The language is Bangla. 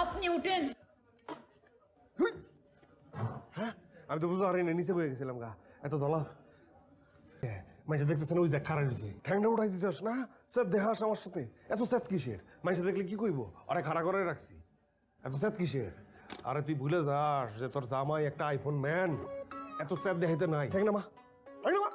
আপনি উঠেন। হ্যাঁ আমি তো বুঝতে পারিনি নিচে বয়ে গেছিলাম গা। এত দলা মাইসা দেখতেছেন ওই দেখ খারাপ হয়েছে ঠ্যাংটা উঠাই দিতেছ না? স্যার দেহাস আমার সাথে। এত স্যাত কিসের? মাইসে দেখলে কি কইব? আরে খাড়া করে রাখছি। এত স্যাত কিসের? আরে তুই ভুলে যাস যে তোর জামাই একটা আইফোন ম্যান এত স্যাত দেখাইতে নাই। ঠ্যাং ঠ্যাংনামা